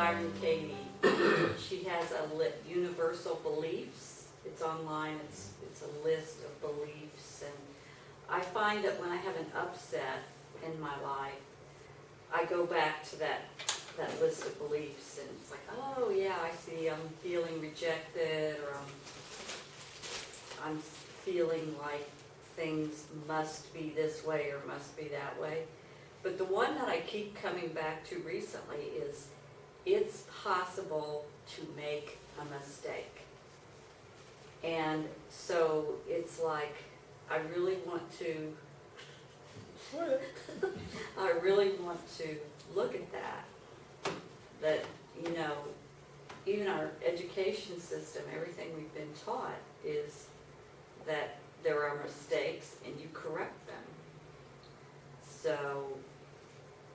Byron Katie. She has a li- universal beliefs. It's online, it's, it's a list of beliefs. And I find that when I have an upset in my life, I go back to that, that list of beliefs and it's like, oh yeah, I see, I'm feeling rejected or I'm, I'm feeling like things must be this way or must be that way. But the one that I keep coming back to recently is, it's possible to make a mistake. And so it's like, I really want to, I really want to look at that. That, you know, even our education system, everything we've been taught is that there are mistakes and you correct them. So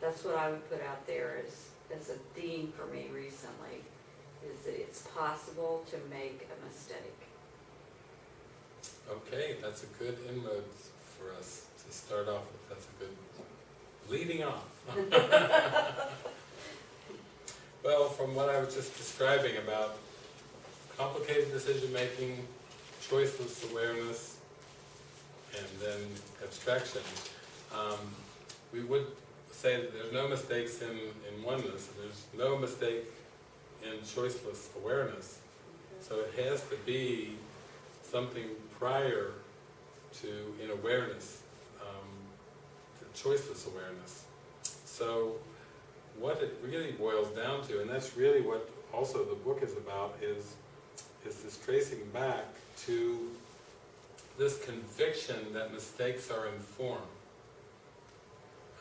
that's what I would put out there as, as a theme for me recently, is that it's possible to make a mistake. Okay, that's a good inroad for us to start off with, that's a good leading off. Well, from what I was just describing about complicated decision-making, choiceless awareness, and then abstraction, um, we would say that there's no mistakes in, in oneness, there's no mistake in choiceless awareness. So it has to be something prior to, in awareness, um, to choiceless awareness. So what it really boils down to, and that's really what also the book is about, is, is this tracing back to this conviction that mistakes are in form.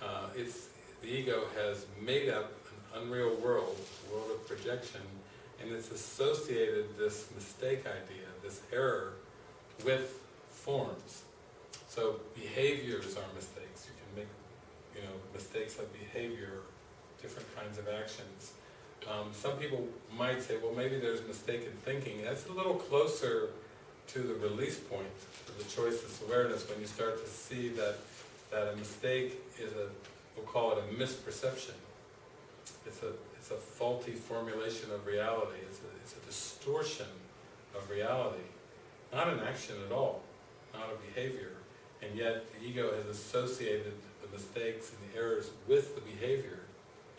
Uh, it's, the ego has made up an unreal world, a world of projection, and it's associated this mistake idea, this error, with forms. So behaviors are mistakes. You can make, you know, mistakes of behavior, different kinds of actions. Um, some people might say, well, maybe there's mistaken thinking. That's a little closer to the release point, to the choiceless awareness, when you start to see that, that a mistake is a, we'll call it a misperception. It's a, it's a faulty formulation of reality. It's a, it's a distortion of reality. Not an action at all, not a behavior. And yet the ego has associated the mistakes and the errors with the behavior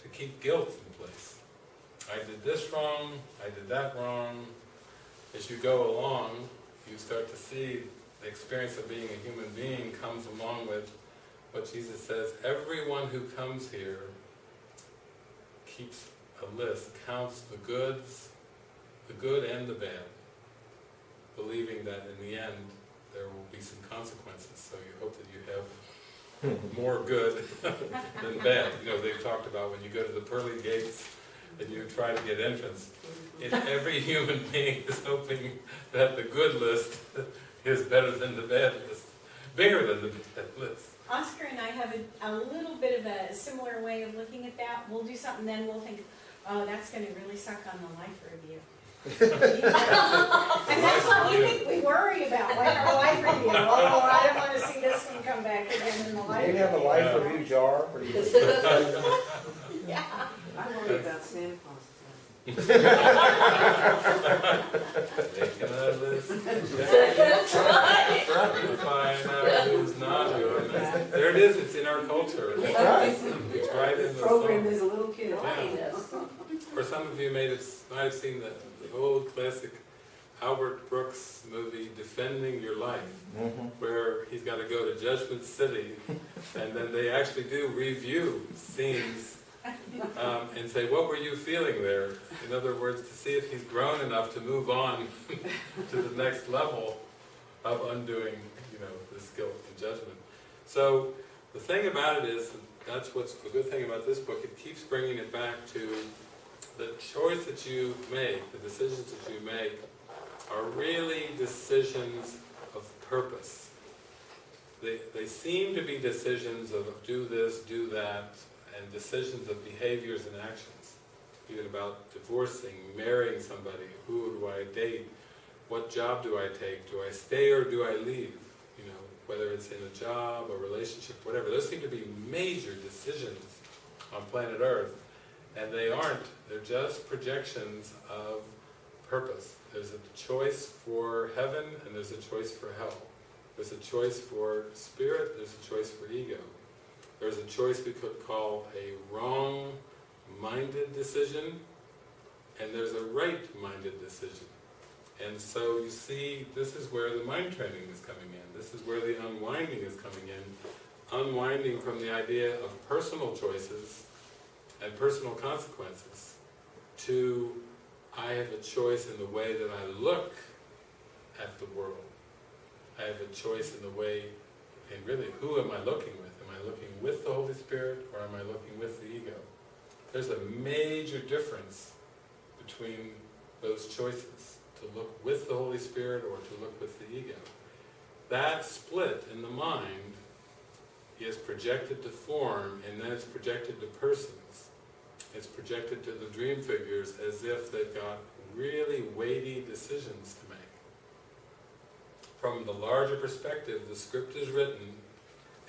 to keep guilt in place. I did this wrong, I did that wrong. As you go along, you start to see the experience of being a human being comes along with what Jesus says, everyone who comes here keeps a list, counts the goods, the good and the bad, believing that in the end there will be some consequences. So you hope that you have more good than bad. You know, they've talked about when you go to the pearly gates and you try to get entrance, and every human being is hoping that the good list is better than the bad list, bigger than the bad list. Oscar and I have a, a little bit of a similar way of looking at that. We'll do something, then we'll think, oh, that's gonna really suck on the life review. And that's what we think, we worry about, like our life review. Oh, I don't wanna see this one come back again in the life Do you have a review. life review jar? Or do you- Yeah. I worry about Santa Claus. Making a list. That's right. Find out who's not doing this. There it is, it's in our culture. That's right. It's right in the Program as a little kid. Right. For some of you may have, might have seen the, the old classic Albert Brooks movie, Defending Your Life, Mhm. where he's got to go to Judgment City, and then they actually do review scenes um, and say, what were you feeling there? In other words, to see if he's grown enough to move on to the next level of undoing, you know, this guilt and judgment. So the thing about it is, that's what's the good thing about this book, it keeps bringing it back to the choice that you make, the decisions that you make, are really decisions of purpose. They, they seem to be decisions of do this, do that, and decisions of behaviors and actions. Even about divorcing, marrying somebody, who do I date, what job do I take, do I stay or do I leave? You know, whether it's in a job, a relationship, whatever. Those seem to be major decisions on planet Earth. And they aren't, they're just projections of purpose. There's a choice for heaven and there's a choice for hell. There's a choice for spirit, there's a choice for ego. There's a choice we could call a wrong-minded decision, and there's a right-minded decision. And so you see, this is where the mind training is coming in. This is where the unwinding is coming in. Unwinding from the idea of personal choices and personal consequences to I have a choice in the way that I look at the world. I have a choice in the way, and really, who am I looking with? Looking with the Holy Spirit or am I looking with the ego? There's a major difference between those choices, to look with the Holy Spirit or to look with the ego. That split in the mind is projected to form and then it's projected to persons. It's projected to the dream figures as if they've got really weighty decisions to make. From the larger perspective, the script is written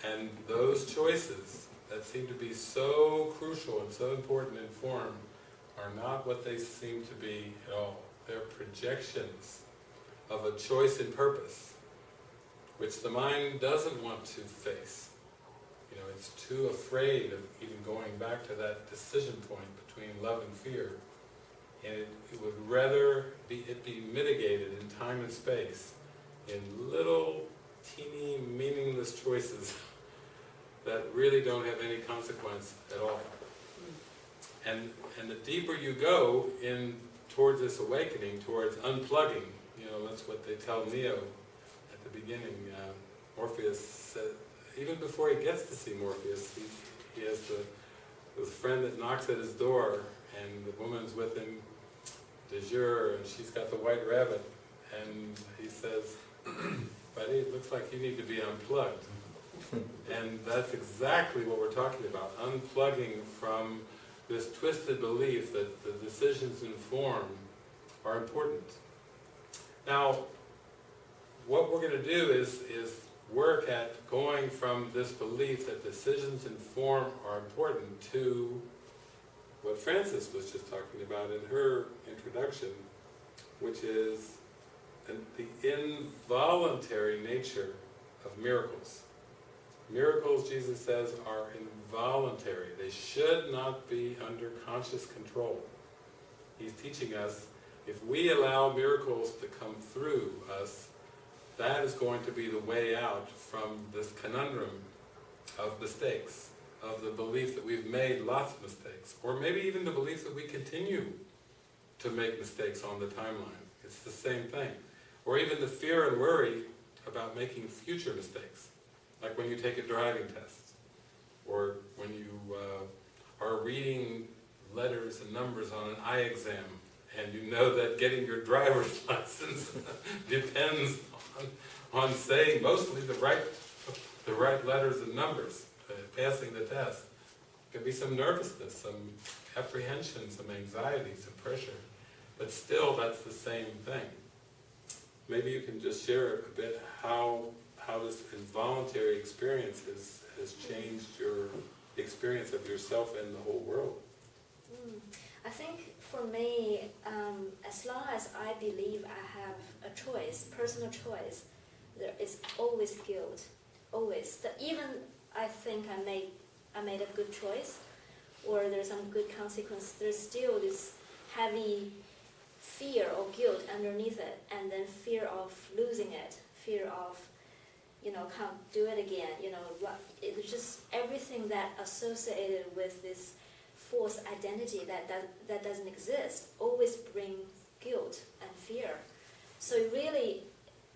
and those choices that seem to be so crucial and so important in form are not what they seem to be at all. They're projections of a choice in purpose, which the mind doesn't want to face. You know, it's too afraid of even going back to that decision point between love and fear. And it, it would rather be, it be mitigated in time and space in little teeny meaningless choices that really don't have any consequence at all. And, and the deeper you go in towards this awakening, towards unplugging, you know, that's what they tell Neo at the beginning. Uh, Morpheus said, even before he gets to see Morpheus, he, he has the, this friend that knocks at his door, and the woman's with him, de jour, and she's got the white rabbit, and he says, buddy, it looks like you need to be unplugged. And that's exactly what we're talking about, unplugging from this twisted belief that the decisions in form are important. Now, what we're going to do is, is work at going from this belief that decisions in form are important to what Frances was just talking about in her introduction, which is the involuntary nature of miracles. Miracles, Jesus says, are involuntary. They should not be under conscious control. He's teaching us, if we allow miracles to come through us, that is going to be the way out from this conundrum of mistakes, of the belief that we've made lots of mistakes, or maybe even the belief that we continue to make mistakes on the timeline. It's the same thing. Or even the fear and worry about making future mistakes, like when you take a driving test, or when you uh, are reading letters and numbers on an eye exam, and you know that getting your driver's license depends on, on saying mostly the right, the right letters and numbers, uh, passing the test. There could be some nervousness, some apprehension, some anxiety, some pressure, but still that's the same thing. Maybe you can just share a bit how, how this involuntary experience has, has changed your experience of yourself and the whole world. Mm. I think for me, um, as long as I believe I have a choice, personal choice, there is always guilt, always. That even I think I made I made a good choice, or there's some good consequence. There's still this heavy fear or guilt underneath it, and then fear of losing it, fear of you know can't do it again. You know, it's just everything that associated with this false identity that, that, that doesn't exist always brings guilt and fear. So really,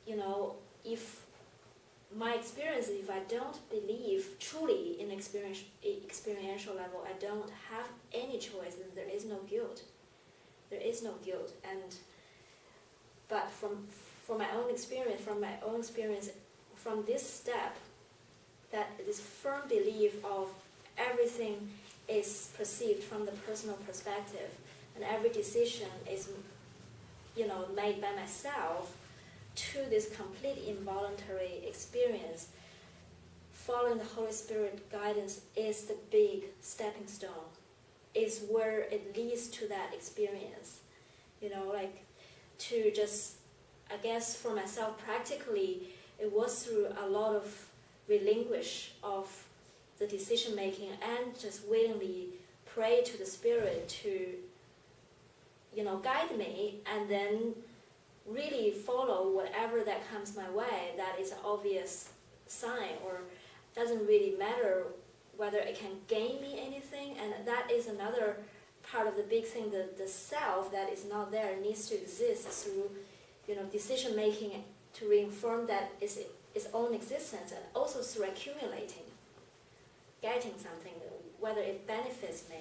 you know, if my experience, if I don't believe truly in experiential level, I don't have any choice, then there is no guilt. There is no guilt. And but from from my own experience, from my own experience, from this step, that this firm belief of everything is perceived from the personal perspective, and every decision is, you know, made by myself to this complete involuntary experience. Following the Holy Spirit guidance is the big stepping stone, is where it leads to that experience. You know, like to just, I guess for myself practically, it was through a lot of relinquish of the decision making and just willingly pray to the spirit to, you know, guide me and then really follow whatever that comes my way that is an obvious sign or doesn't really matter whether it can gain me anything and that is another part of the big thing the, the self that is not there needs to exist through you know decision making to reaffirm that its, its own existence and also through accumulating getting something whether it benefits me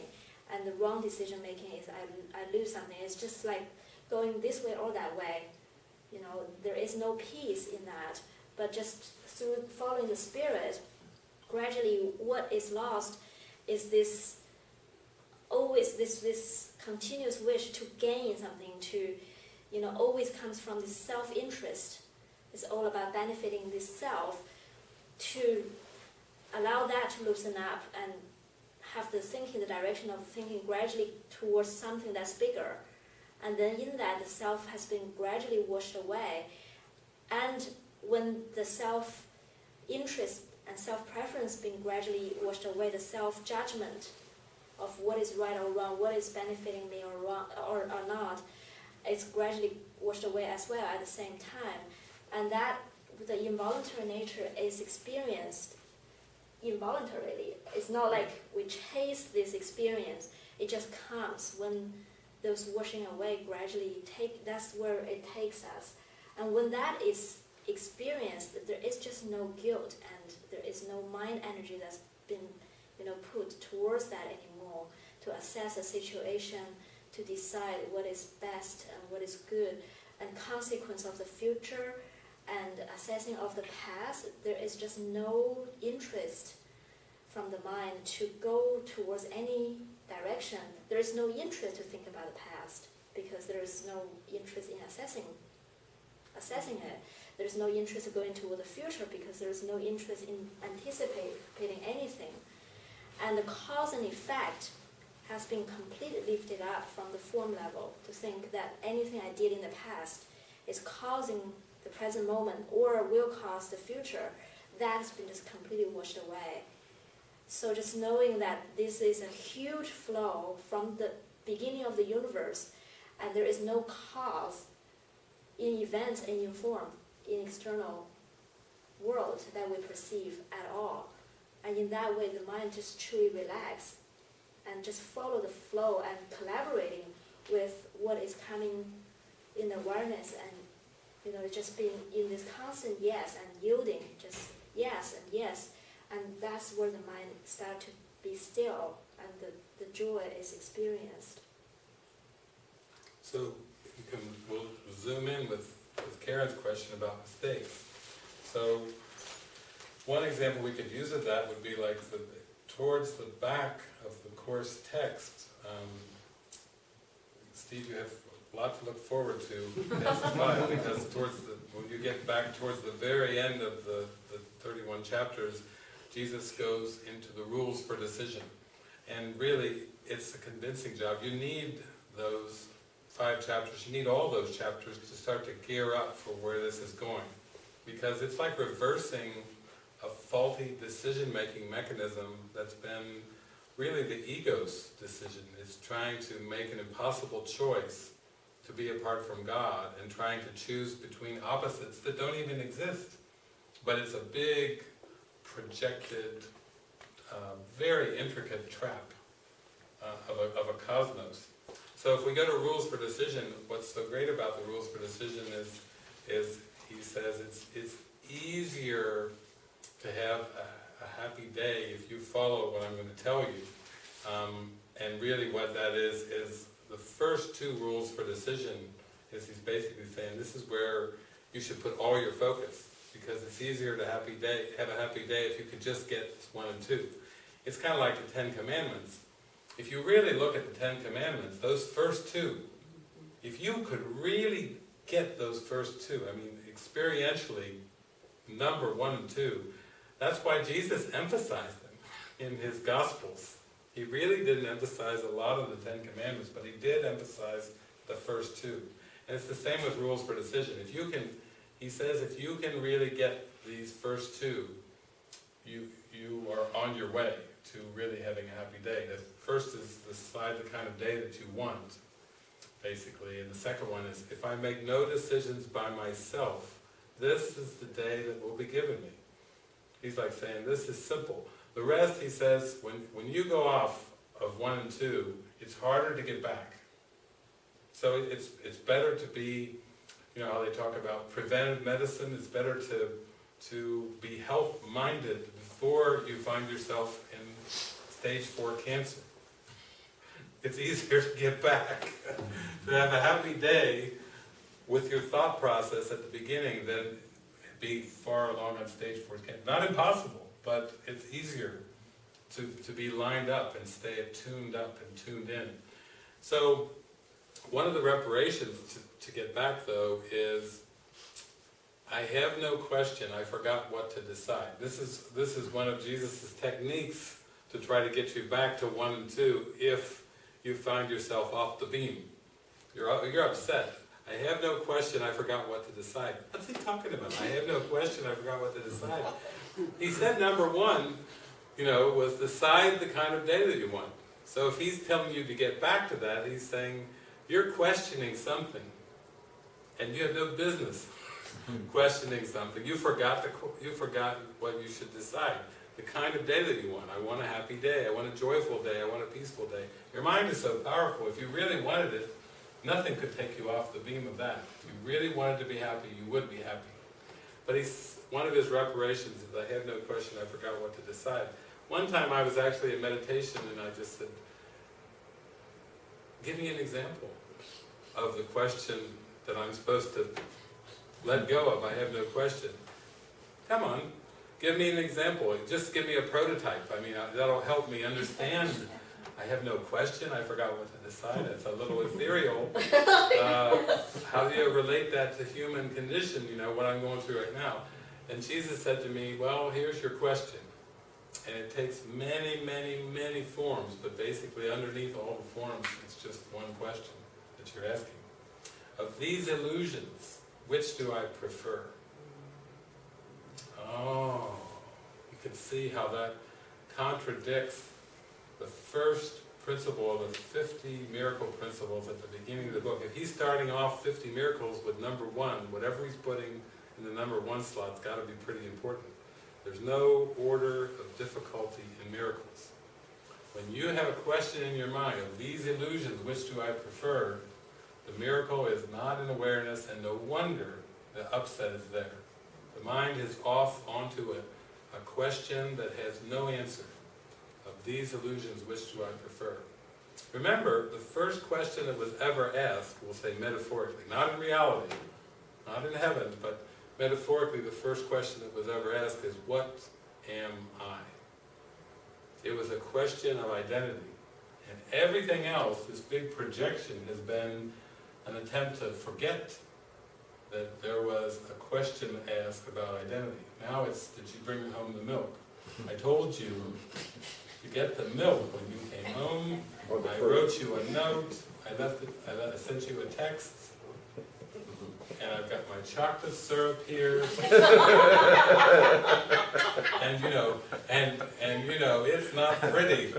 and the wrong decision making is I, I lose something. It's just like going this way or that way. You know there is no peace in that but just through following the spirit gradually what is lost is this always this this continuous wish to gain something to you know always comes from this self-interest. It's all about benefiting this self to allow that to loosen up and have the thinking the direction of thinking gradually towards something that's bigger. And then in that the self has been gradually washed away. And when the self interest and self-preference being gradually washed away, the self-judgment of what is right or wrong, what is benefiting me or wrong or, or not, it's gradually washed away as well at the same time. And that the involuntary nature is experienced involuntarily. It's not like we chase this experience. It just comes when those washing away gradually take that's where it takes us. And when that is experienced, there is just no guilt and there is no mind energy that's been you know, put towards that anymore to assess a situation, to decide what is best and what is good, and consequence of the future and assessing of the past, there is just no interest from the mind to go towards any direction. There is no interest to think about the past because there is no interest in assessing assessing it. There is no interest in going toward the future because there is no interest in anticipating anything. And the cause and effect has been completely lifted up from the form level to think that anything I did in the past is causing the present moment or will cause the future. That has been just completely washed away. So just knowing that this is a huge flow from the beginning of the universe and there is no cause in events and in form in external world that we perceive at all. And in that way, the mind just truly relax and just follow the flow and collaborating with what is coming in awareness and you know just being in this constant yes and yielding just yes and yes and that's where the mind start to be still and the, the joy is experienced So you can, we'll zoom in with, with Karen's question about mistakes. So one example we could use of that would be like the, towards the back of the course text. Um, Steve, you have a lot to look forward to in S5 because towards the, when you get back towards the very end of the, the 31 chapters, Jesus goes into the rules for decision. And really, it's a convincing job. You need those five chapters, you need all those chapters to start to gear up for where this is going. Because it's like reversing a faulty decision-making mechanism that's been really the ego's decision. It's trying to make an impossible choice to be apart from God and trying to choose between opposites that don't even exist. But it's a big, projected, uh, very intricate trap uh, of, a, of a cosmos. So if we go to rules for decision, what's so great about the rules for decision is, is he says it's, it's easier to have a, a happy day if you follow what I'm going to tell you. Um, and really what that is, is the first two rules for decision is he's basically saying this is where you should put all your focus because it's easier to happy day, have a happy day if you could just get one and two. It's kind of like the Ten Commandments. If you really look at the Ten Commandments, those first two, if you could really get those first two, I mean, experientially, number one and two, that's why Jesus emphasized them in his Gospels. He really didn't emphasize a lot of the Ten Commandments, but he did emphasize the first two. And it's the same with rules for decision. If you can, he says, if you can really get these first two, you, you are on your way to really having a happy day. The first is decide the kind of day that you want, basically, and the second one is, if I make no decisions by myself, this is the day that will be given me. He's like saying, this is simple. The rest, he says, when, when you go off of one and two, it's harder to get back. So it's, it's better to be, you know how they talk about preventive medicine, it's better to, to be health-minded before you find yourself stage four cancer. It's easier to get back, to have a happy day with your thought process at the beginning than be far along on stage four cancer. Not impossible, but it's easier to, to be lined up and stay tuned up and tuned in. So, one of the reparations to, to get back though is, I have no question, I forgot what to decide. This is, this is one of Jesus' techniques to try to get you back to one and two if you find yourself off the beam. You're, you're upset. I have no question, I forgot what to decide. What's he talking about? I have no question, I forgot what to decide. He said number one, you know, was decide the kind of day that you want. So if he's telling you to get back to that, he's saying, you're questioning something, and you have no business questioning something. You forgot the, you forgot what you should decide. The kind of day that you want. I want a happy day. I want a joyful day. I want a peaceful day. Your mind is so powerful. If you really wanted it, nothing could take you off the beam of that. If you really wanted to be happy, you would be happy. But he's, one of his reparations is I have no question, I forgot what to decide. One time I was actually in meditation and I just said, give me an example of the question that I'm supposed to let go of, I have no question. Come on, give me an example, just give me a prototype, I mean, uh, that'll help me understand. I have no question, I forgot what to decide, it's a little ethereal. Uh, How do you relate that to human condition, you know, what I'm going through right now? And Jesus said to me, well, here's your question. And it takes many, many, many forms, but basically underneath all the forms, it's just one question that you're asking. Of these illusions, which do I prefer? Oh, you can see how that contradicts the first principle of the 50 miracle principles at the beginning of the book. If he's starting off 50 miracles with number one, whatever he's putting in the number one slot's got to be pretty important. There's no order of difficulty in miracles. When you have a question in your mind of these illusions, which do I prefer, the miracle is not in awareness, and no wonder the upset is there. The mind is off onto a, a question that has no answer. Of these illusions, which do I prefer? Remember, the first question that was ever asked, we'll say metaphorically, not in reality, not in heaven, but metaphorically, the first question that was ever asked is, what am I? It was a question of identity. And everything else, this big projection, has been an attempt to forget that there was a question asked about identity. Now it's, did you bring home the milk? I told you to get the milk when you came home. I wrote you a note. I left it, I I sent you a text. And I've got my chocolate syrup here. And you know, and, and you know, it's not pretty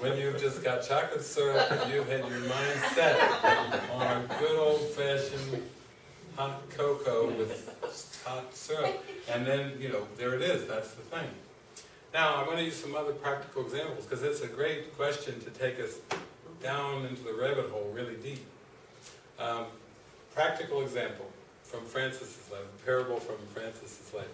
when you've just got chocolate syrup and you've had your mind set on a good old fashioned hot cocoa with hot syrup. And then, you know, there it is, that's the thing. Now, I'm going to use some other practical examples because it's a great question to take us down into the rabbit hole really deep. Um, practical example from Frances's life, a parable from Frances's life.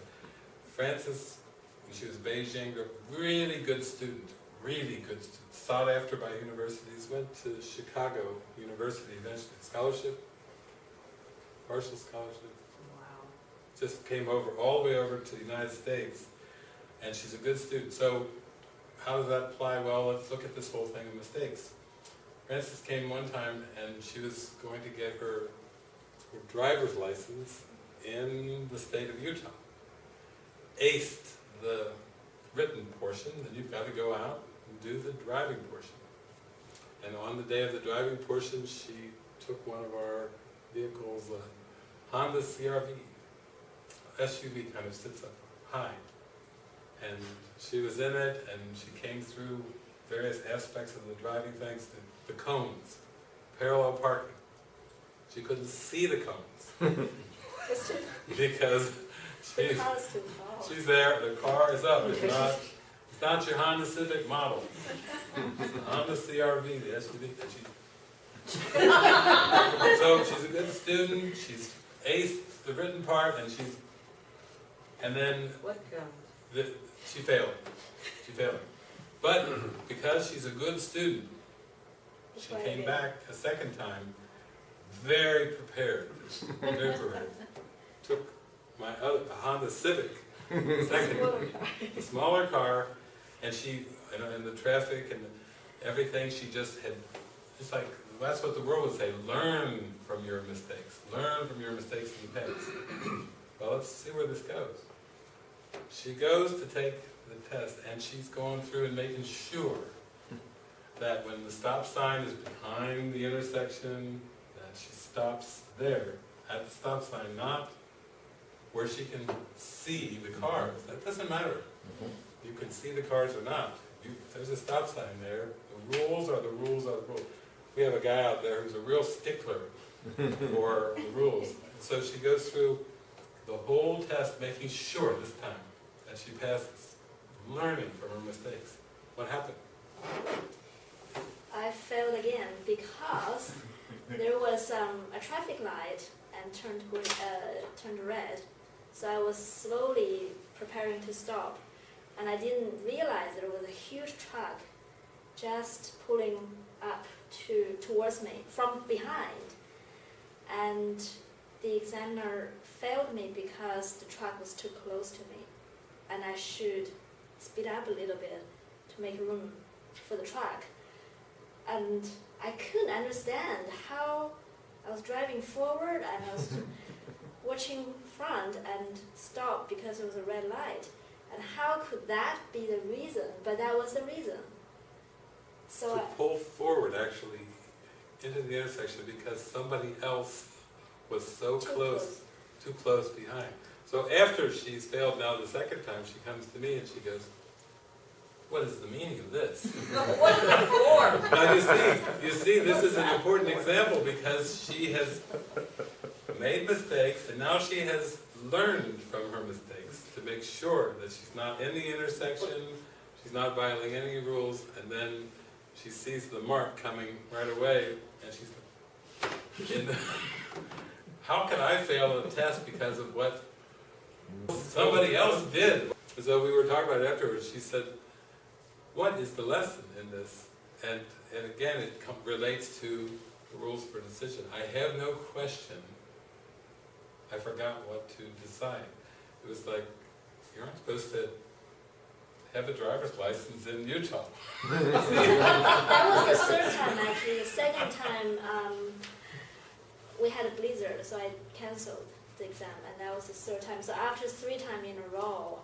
Frances, when she was Beijing, a really good student, really good student, sought after by universities, went to Chicago University eventually, scholarship, partial scholarship, Wow. just came over, all the way over to the United States, and she's a good student. So how does that apply? Well, let's look at this whole thing of mistakes. Frances came one time and she was going to get her, her driver's license in the state of Utah. Aced the written portion, then you've got to go out, and do the driving portion. And on the day of the driving portion, she took one of our vehicles, a Honda CRV, SUV, kind of sits up high. And she was in it, and she came through various aspects of the driving, thanks to the cones, parallel parking. She couldn't see the cones, because she's, car's she's there, the car is up, it's not, it's not your Honda Civic model. It's the Honda CRV, the SUV, and she. So she's a good student, she's aced the written part, and she's, and then What the, she failed, she failed. But because she's a good student, she came back a second time, very prepared, very prepared. Took my other, a Honda Civic, second, Smaller car. a smaller car, and she, you know, and the traffic and everything, she just had, it's like, that's what the world would say, learn from your mistakes, learn from your mistakes in the past. Well, let's see where this goes. She goes to take the test, and she's going through and making sure that when the stop sign is behind the intersection, that she stops there, at the stop sign, not where she can see the cars. That doesn't matter. Mm-hmm. You can see the cars or not. You, there's a stop sign there, the rules are the rules are the rules. We have a guy out there who's a real stickler for the rules. So she goes through the whole test, making sure this time that she passes, learning from her mistakes. What happened? I failed again because there was um, a traffic light and turned green, uh, turned red. So I was slowly preparing to stop, and I didn't realize there was a huge truck just pulling up to towards me from behind, and the examiner failed me because the truck was too close to me, and I should speed up a little bit to make room for the truck and I couldn't understand how I was driving forward and I was watching front and stopped because it was a red light. And how could that be the reason? But that was the reason. So to I, pull forward actually into the intersection because somebody else was so too close, too close behind. So after she's failed now the second time, she comes to me and she goes, what is the meaning of this? What's it for? Now you see, you see, this is an important example because she has made mistakes and now she has learned from her mistakes to make sure that she's not in the intersection, she's not violating any rules, and then she sees the mark coming right away and she's the, how can I fail a test because of what somebody else did? So we were talking about it afterwards, she said, what is the lesson in this? And, and again, it relates to the rules for decision. I have no question, I forgot what to decide. It was like, you're not supposed to have a driver's license in Utah. that was the third time actually. The second time um, we had a blizzard, so I canceled the exam, and that was the third time. So after three times in a row,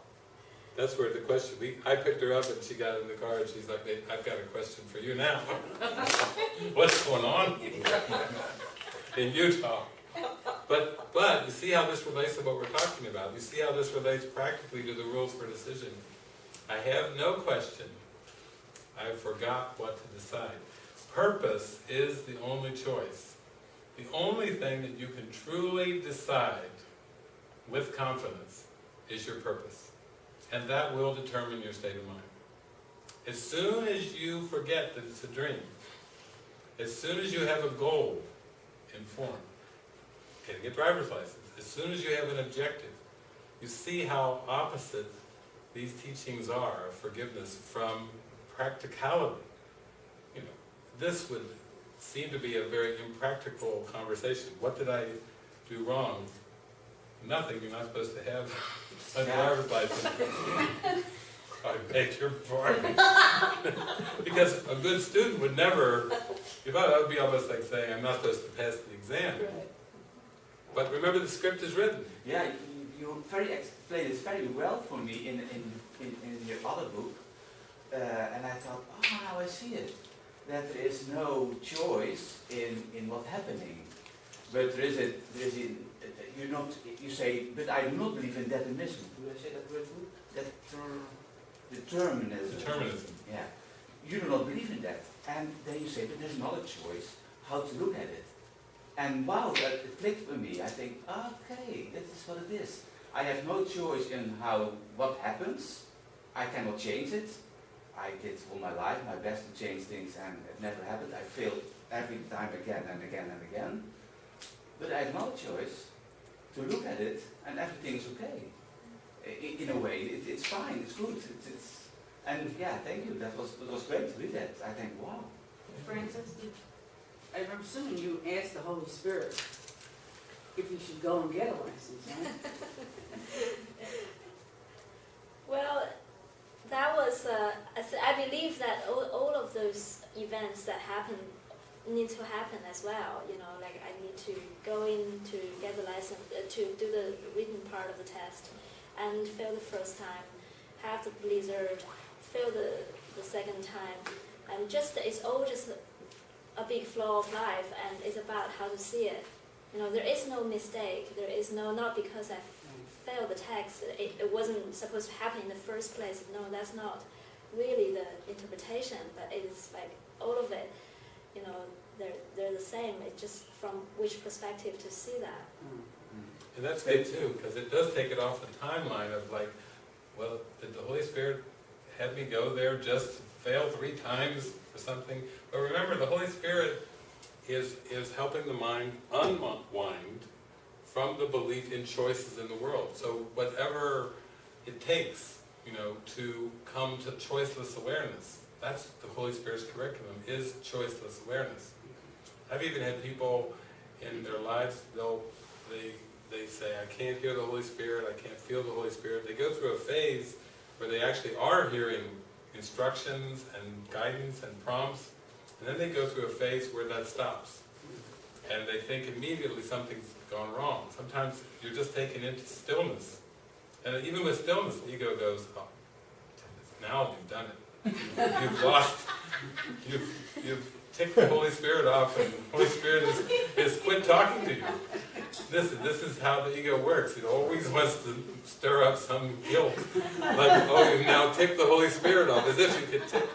That's where the question, we, I picked her up and she got in the car and she's like, "Hey, I've got a question for you now. What's going on in Utah? But, but you see how this relates to what we're talking about. You see how this relates practically to the rules for decision. I have no question. I forgot what to decide. Purpose is the only choice. The only thing that you can truly decide with confidence is your purpose. And that will determine your state of mind. As soon as you forget that it's a dream, as soon as you have a goal in form, getting a driver's license, as soon as you have an objective, you see how opposite these teachings are of forgiveness from practicality. You know, this would seem to be a very impractical conversation. What did I do wrong? Nothing, you're not supposed to have a driver's license. I beg your pardon. Because a good student would never, if I, that would be almost like saying, I'm not supposed to pass the exam. But remember, the script is written. Yeah, you, very explained it very well for me in, in, in, in your other book. uh, and I thought, oh, now I see it. That there is no choice in, in what's happening. But there is a, there is a, you not, you say, but I do not believe in determinism. Do I say that word good? Deter, determinism. Determinism. Yeah. You do not believe in that. And then you say, but there's another choice, how to look at it. And wow, that it clicked with me. I think, okay, this is what it is. I have no choice in how, what happens. I cannot change it. I did all my life my best to change things and it never happened. I failed every time again and again and again. But I have no choice to look at it and everything is okay. I- In a way, it, it's fine, it's good. It's, it's, and yeah, thank you. That was, it was great to read that. I think, wow. Frances, I'm assuming you asked the Holy Spirit if you should go and get a license, right? Well, that was, uh, I, I believe that all, all of those events that happen need to happen as well. You know, like I need to go in to get the license, uh, to do the written part of the test, and fail the first time, have the blizzard, fail the, the second time, and just it's all just a big flow of life, and it's about how to see it. You know, there is no mistake. There is no not because I failed the text. It, it wasn't supposed to happen in the first place. No, that's not really the interpretation. But it is like all of it. You know, they're they're the same. It's just from which perspective to see that. Mm-hmm. And that's good too, because it does take it off the timeline of like, well, did the Holy Spirit have me go there just fail three times for something? But remember, the Holy Spirit is, is helping the mind unwind from the belief in choices in the world. So whatever it takes, you know, to come to choiceless awareness, that's the Holy Spirit's curriculum, is choiceless awareness. I've even had people in their lives, they'll, they, they say, I can't hear the Holy Spirit, I can't feel the Holy Spirit. They go through a phase where they actually are hearing instructions and guidance and prompts, and then they go through a phase where that stops. And they think immediately something's gone wrong. Sometimes you're just taken into stillness. And even with stillness, the ego goes, oh, now you've done it. You've lost, you've, you've ticked the Holy Spirit off, and the Holy Spirit is, is quit talking to you. This, this is how the ego works. It always wants to stir up some guilt. Like, oh, you now take the Holy Spirit off, as if you could tick,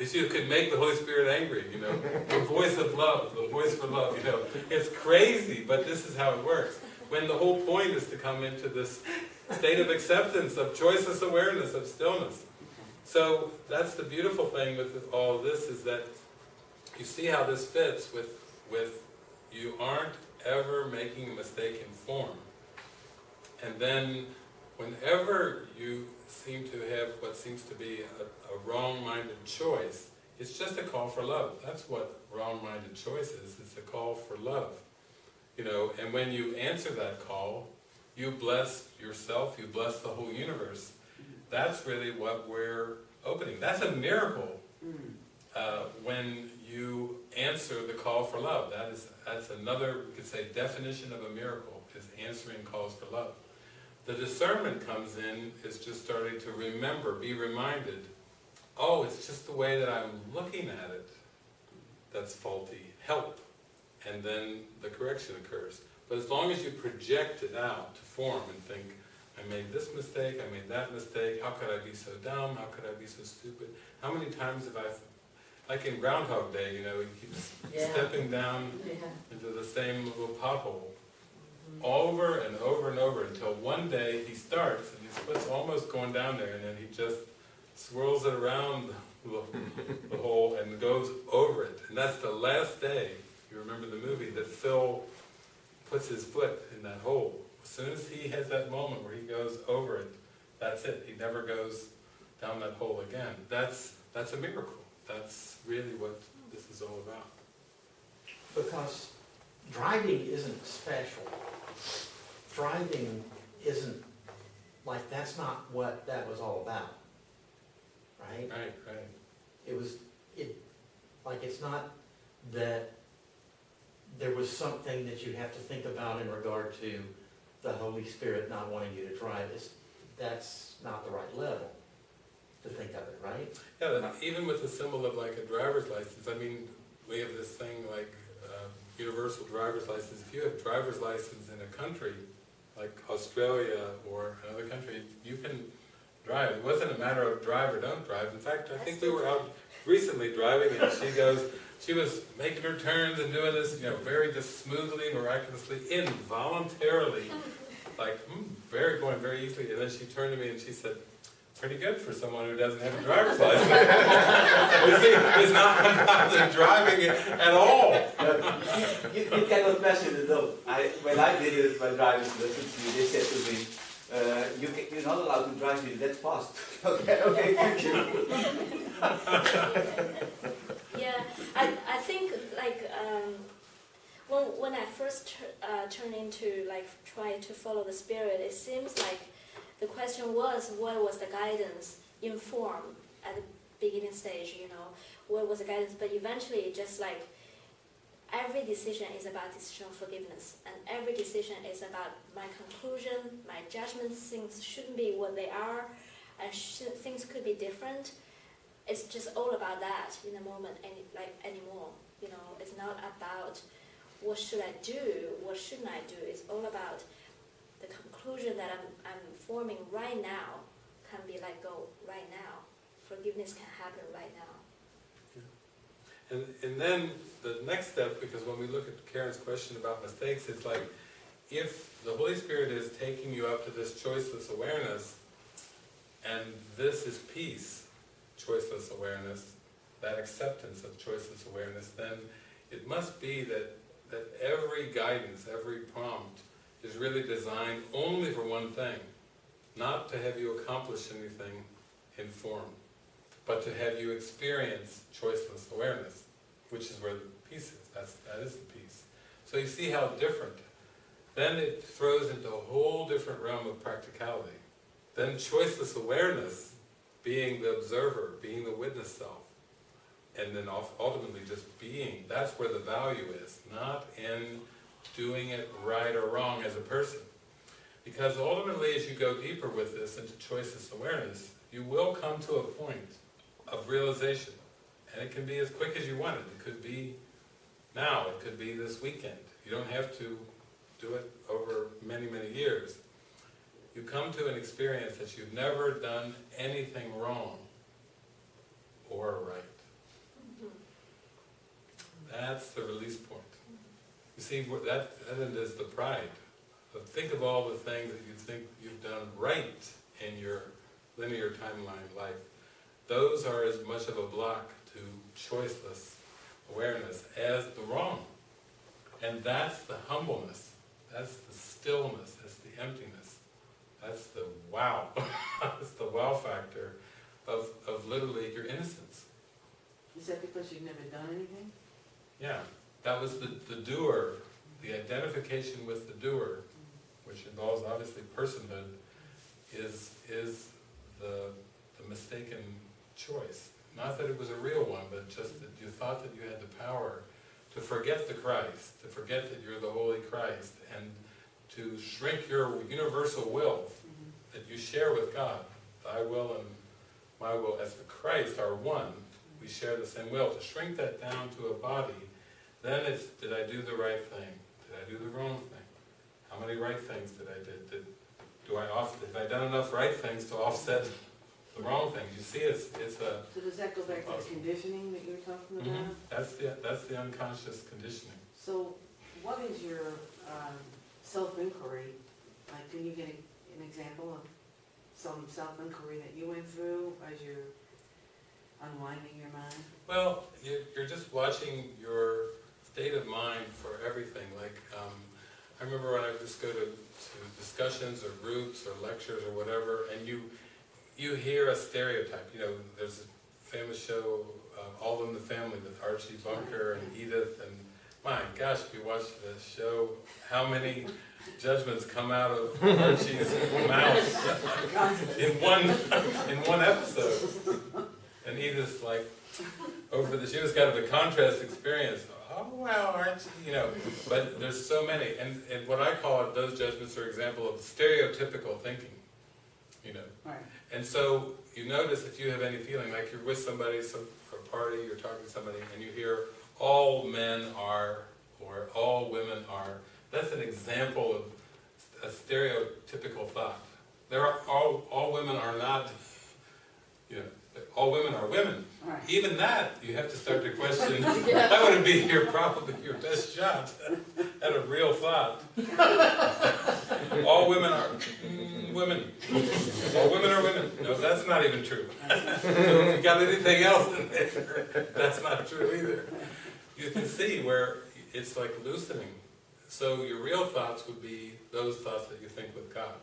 as you could make the Holy Spirit angry, you know. The voice of love, the voice for love, you know. It's crazy, but this is how it works. When the whole point is to come into this state of acceptance, of choiceless awareness, of stillness. So that's the beautiful thing with all this is that you see how this fits with, with you aren't ever making a mistake in form. And then whenever you seem to have what seems to be a, a wrong-minded choice, it's just a call for love. That's what wrong-minded choice is. It's a call for love. You know, and when you answer that call, you bless yourself, you bless the whole universe. That's really what we're opening. That's a miracle uh, when you answer the call for love. That is, that's another, we could say, definition of a miracle, is answering calls for love. The discernment comes in, is just starting to remember, be reminded, oh, it's just the way that I'm looking at it that's faulty. Help. And then the correction occurs. But as long as you project it out to form and think, I made this mistake, I made that mistake, how could I be so dumb, how could I be so stupid? How many times have I, like in Groundhog Day, you know, he keeps Yeah. stepping down Yeah. into the same little pothole over and over and over until one day he starts and his foot's almost going down there and then he just swirls it around the, the hole and goes over it. And that's the last day, you remember the movie, that Phil puts his foot in that hole. As soon as he has that moment where he goes over it, that's it. He never goes down that hole again. That's, that's a miracle. That's really what this is all about. Because driving isn't special. Driving isn't, like, that's not what that was all about. Right? Right, right. It was, it, like, it's not that there was something that you have to think about in regard to the Holy Spirit not wanting you to drive. It's, that's not the right level. To think of it, right? Yeah, even with the symbol of like a driver's license, I mean, we have this thing like uh, universal driver's license. If you have driver's license in a country, like Australia or another country, you can drive. It wasn't a matter of drive or don't drive. In fact, I think we were out recently driving and she goes, she was making her turns and doing this, you know, very just smoothly, miraculously, involuntarily, like, mm, very, going very easily. And then she turned to me and she said, pretty good for someone who doesn't have a driver's license. You see, it's not about the driving at all. you, you cannot measure it though. I, when I did it with my driver's license, they said to me, uh, you can, you're not allowed to drive it that fast. okay, okay, thank you. Yeah, I, I think like um, when when I first tur- uh, turned into like try to follow the spirit, it seems like the question was what was the guidance in form at the beginning stage, you know, what was the guidance? But eventually, just like every decision is about decision of forgiveness, and every decision is about my conclusion, my judgment. Things shouldn't be what they are, and things could be different it's just all about that in the moment any like anymore you know it's not about what should i do what shouldn't i do it's all about the conclusion that i'm, I'm forming right now can be let go right now. Forgiveness can happen right now. And, and then the next step, because when we look at Karen's question about mistakes, it's like, if the Holy Spirit is taking you up to this choiceless awareness, and this is peace, choiceless awareness, that acceptance of choiceless awareness, then it must be that, that every guidance, every prompt is really designed only for one thing, not to have you accomplish anything in form, but to have you experience choiceless awareness, which is where the peace is. That's, that is the peace. So you see how different. Then it throws into a whole different realm of practicality. Then choiceless awareness, being the observer, being the witness self, and then ultimately just being, that's where the value is, not in doing it right or wrong as a person. Because ultimately, as you go deeper with this into choiceless awareness, you will come to a point of realization. And it can be as quick as you want it. It could be now, it could be this weekend. You don't have to do it over many, many years. You come to an experience that you've never done anything wrong or right. Mm-hmm. That's the release point. You see, that, that is the pride. But think of all the things that you think you've done right in your linear timeline life. Those are as much of a block to choiceless awareness as the wrong. And that's the humbleness, that's the stillness, that's the emptiness, that's the wow, that's the wow factor of, of literally your innocence. Is that because you've never done anything? Yeah, that was the, the doer, the identification with the doer, which involves obviously personhood, is, is the, the mistaken choice. Not that it was a real one, but just that you thought that you had the power to forget the Christ, to forget that you're the Holy Christ, and to shrink your universal will that you share with God. Thy will and my will as the Christ are one. We share the same will. To shrink that down to a body, then it's, did I do the right thing? Did I do the wrong thing? How many right things did I did? did do I off, have I done enough right things to offset the wrong things? You see, it's, it's a, So does that go back to the conditioning that you were talking about? Mhm. that's the, that's the unconscious conditioning. So what is your um, self-inquiry? Like, can you get a- an example of some self-inquiry that you went through as you're unwinding your mind? Well, you're just watching your state of mind for everything. Like, um, I remember when I would just go to, to discussions or groups or lectures or whatever, and you, you hear a stereotype. You know, there's a famous show, uh, All in the Family with Archie Bunker and Edith, and my gosh, if you watch the show, how many judgments come out of Archie's mouth in one, in one episode. And Edith's like, over the, she was kind of a contrast experience. Oh, wow, aren't you, you know, but there's so many. And, and what I call it, those judgments are example of stereotypical thinking. you know. Right. And so you notice if you have any feeling, like you're with somebody, some, for a party, you're talking to somebody, and you hear, all men are, or all women are, that's an example of a stereotypical thought. There are, all, all women are not, you know, all women are women. Right. Even that, you have to start to question, that would be your, probably your best shot at a real thought. All women are mm, women. All women are women. No, that's not even true. So if you got anything else in there, that's not true either. You can see where it's like loosening. So your real thoughts would be those thoughts that you think with God.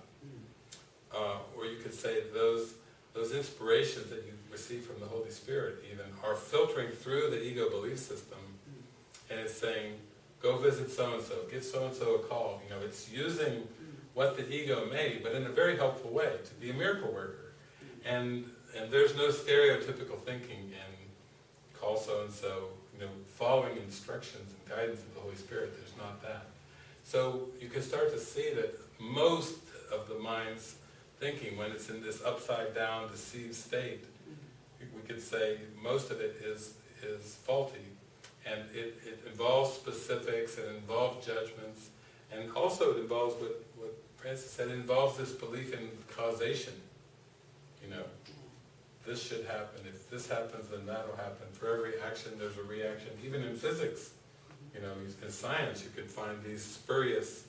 Uh, or you could say those, those inspirations that you receive from the Holy Spirit even are filtering through the ego belief system and it's saying, go visit so-and-so, give so-and-so a call. You know, it's using what the ego made, but in a very helpful way, to be a miracle worker. And, and there's no stereotypical thinking in call so-and-so, you know, following instructions and guidance of the Holy Spirit, there's not that. So you can start to see that most of the mind's thinking, when it's in this upside down, deceived state, we could say most of it is, is faulty. And it, it involves specifics, it involves judgments, and also it involves what, what Frances said, it involves this belief in causation. You know, this should happen, if this happens, then that'll happen. For every action, there's a reaction. Even in physics, you know, in science, you could find these spurious,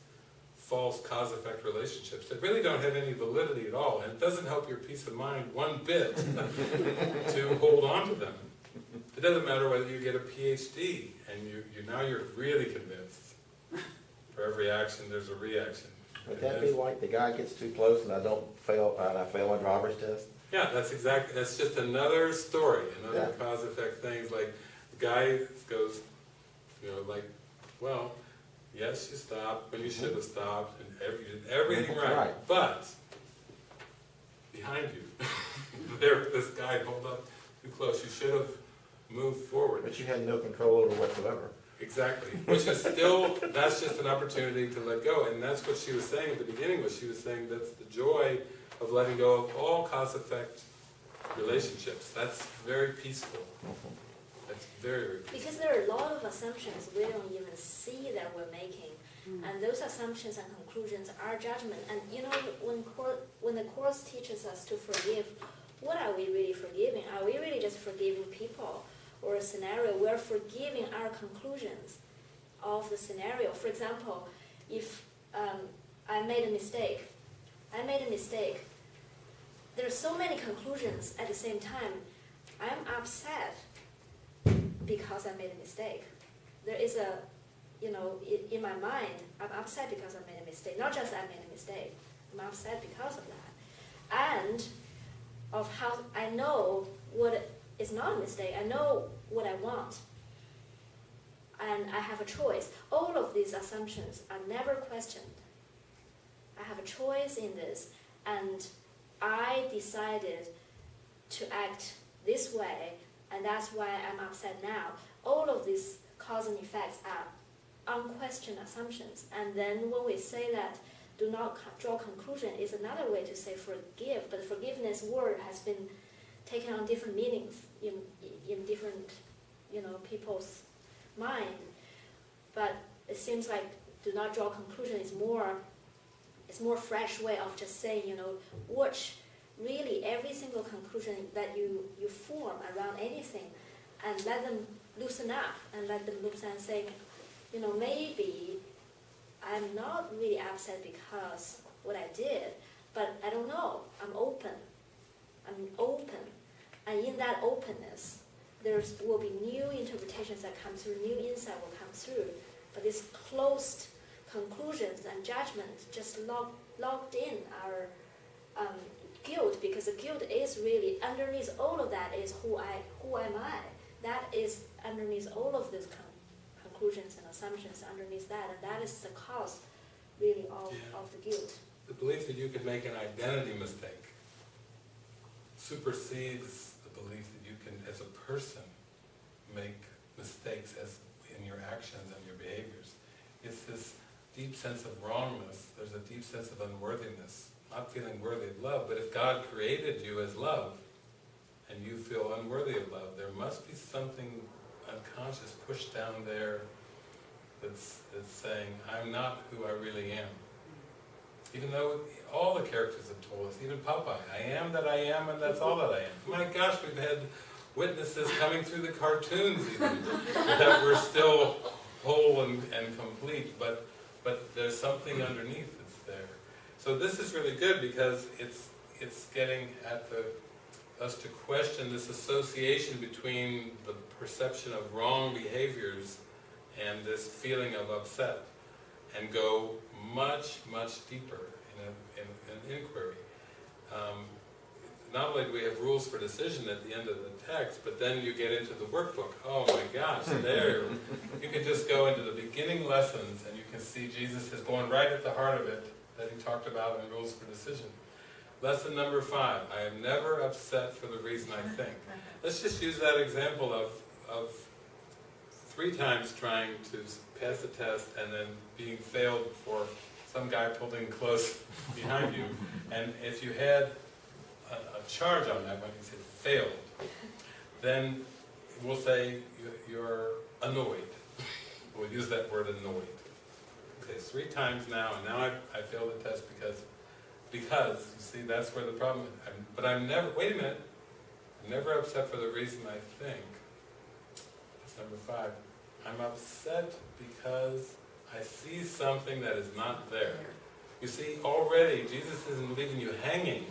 false cause-effect relationships that really don't have any validity at all, and it doesn't help your peace of mind one bit to hold on to them. It doesn't matter whether you get a PhD and you, you now you're really convinced. For every action, there's a reaction. Would that be like the guy gets too close and I don't fail, and I fail my driver's test? Yeah, that's exactly, that's just another story, another Yeah. cause effect things, like, the guy goes, you know, like, well, yes, you stopped, when you should have stopped, and every, you did everything right, Right. but, behind you, there, this guy pulled up too close, you should have moved forward. But you had no control over whatsoever. Exactly, which is still, that's just an opportunity to let go, and that's what she was saying at the beginning, was she was saying that's the joy of letting go of all cause-effect relationships, that's very peaceful, mm-hmm. That's very, very. Because there are a lot of assumptions we don't even see that we're making. And those assumptions and conclusions are judgment. And you know, when when the course teaches us to forgive, what are we really forgiving? Are we really just forgiving people or a scenario? We're forgiving our conclusions of the scenario. For example, if um, I made a mistake, I made a mistake. There are so many conclusions at the same time. I'm upset because I made a mistake. There is a, you know, in, my mind, I'm upset because I made a mistake. Not just I made a mistake, I'm upset because of that. And of how I know what is not a mistake, I know what I want. And I have a choice. All of these assumptions are never questioned. I have a choice in this, and I decided to act this way, and that's why I'm upset now. All of these cause and effects are unquestioned assumptions. And then when we say that do not draw conclusion is another way to say forgive, but forgiveness word has been taken on different meanings in, in different, you know, people's mind. But it seems like do not draw conclusion is more, it's more fresh way of just saying, you know, watch really every single conclusion that you, you form around anything and let them loosen up and let them loosen and say, you know, maybe I'm not really upset because what I did, but I don't know. I'm open. I'm open. And in that openness, there will be new interpretations that come through, new insight will come through. But these closed conclusions and judgments just lock, locked in our um, guilt because the guilt is really underneath all of that is who I who am I. That is underneath all of these con- conclusions and assumptions underneath that, and that is the cause really of, Yeah. of the guilt. The belief that you could make an identity mistake supersedes the belief that you can, as a person, make mistakes as in your actions and your behaviors. It's this deep sense of wrongness, there's a deep sense of unworthiness not feeling worthy of love, but if God created you as love, and you feel unworthy of love, there must be something unconscious pushed down there that's, that's saying, I'm not who I really am. Even though all the characters have told us, even Popeye, I am that I am and that's all that I am. My gosh, we've had witnesses coming through the cartoons even, that we're still whole and, and complete, but, but there's something underneath. So this is really good because it's, it's getting at the, us to question this association between the perception of wrong behaviors and this feeling of upset, and go much, much deeper in, a, in an inquiry. Um, not only do we have rules for decision at the end of the text, but then you get into the workbook. Oh my gosh, there, you can just go into the beginning lessons and you can see Jesus is going right at the heart of it that he talked about in rules for decision. Lesson number five, I am never upset for the reason I think. Let's just use that example of, of three times trying to pass a test and then being failed for some guy pulled in close behind you. And if you had a, a charge on that when you said failed, then we'll say you- you're annoyed. We'll use that word annoyed. Okay, three times now, and now I, I failed the test because, because, you see, that's where the problem is. I'm- But I'm never, wait a minute, I'm never upset for the reason I think. That's number five. I'm upset because I see something that is not there. You see, already, Jesus isn't leaving you hanging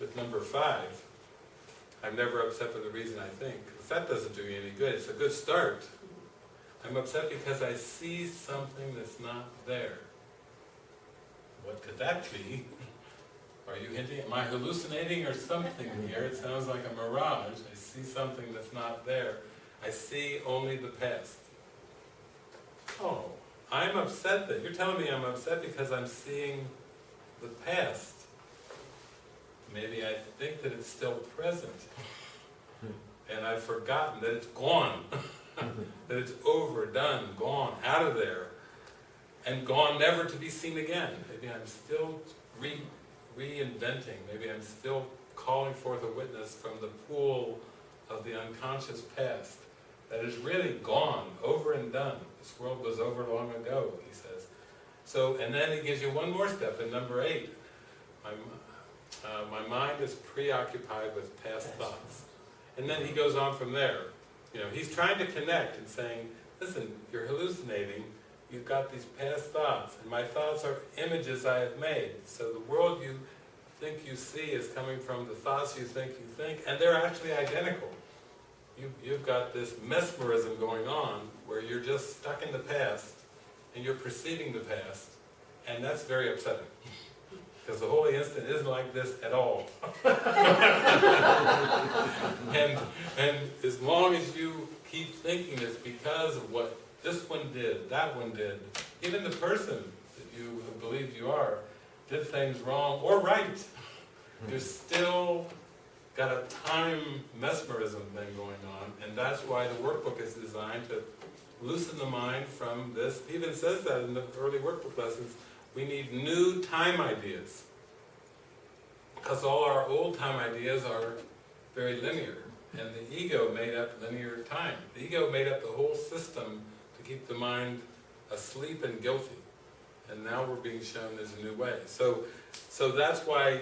with number five. I'm never upset for the reason I think, that doesn't do you any good. It's a good start. I'm upset because I see something that's not there. What could that be? Are you hinting, am I hallucinating or something here? It sounds like a mirage. I see something that's not there. I see only the past. Oh, I'm upset that, you're telling me I'm upset because I'm seeing the past. Maybe I think that it's still present. And I've forgotten that it's gone. that it's over, done, gone, out of there. And gone never to be seen again. Maybe I'm still re reinventing. Maybe I'm still calling forth a witness from the pool of the unconscious past that is really gone, over and done. This world was over long ago, he says. So, and then he gives you one more step in number eight. My, uh, my mind is preoccupied with past thoughts. And then he goes on from there. You know, he's trying to connect and saying, listen, you're hallucinating. You've got these past thoughts, and my thoughts are images I have made. So the world you think you see is coming from the thoughts you think you think, and they're actually identical. You, you've got this mesmerism going on where you're just stuck in the past and you're perceiving the past, and that's very upsetting. Because the holy instant isn't like this at all. and, and as long as you keep thinking it's because of what this one did, that one did, even the person that you have believed you are did things wrong or right, you're still got a time mesmerism thing going on, and that's why the workbook is designed to loosen the mind from this. He even says that in the early workbook lessons. We need new time ideas. Because all our old time ideas are very linear, and the ego made up linear time. The ego made up the whole system to keep the mind asleep and guilty. And now we're being shown there's a new way. So, so that's why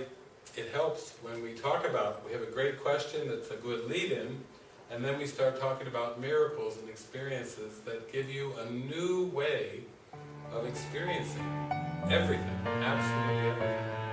it helps when we talk about, we have a great question that's a good lead-in, and then we start talking about miracles and experiences that give you a new way of experiencing everything, absolutely everything.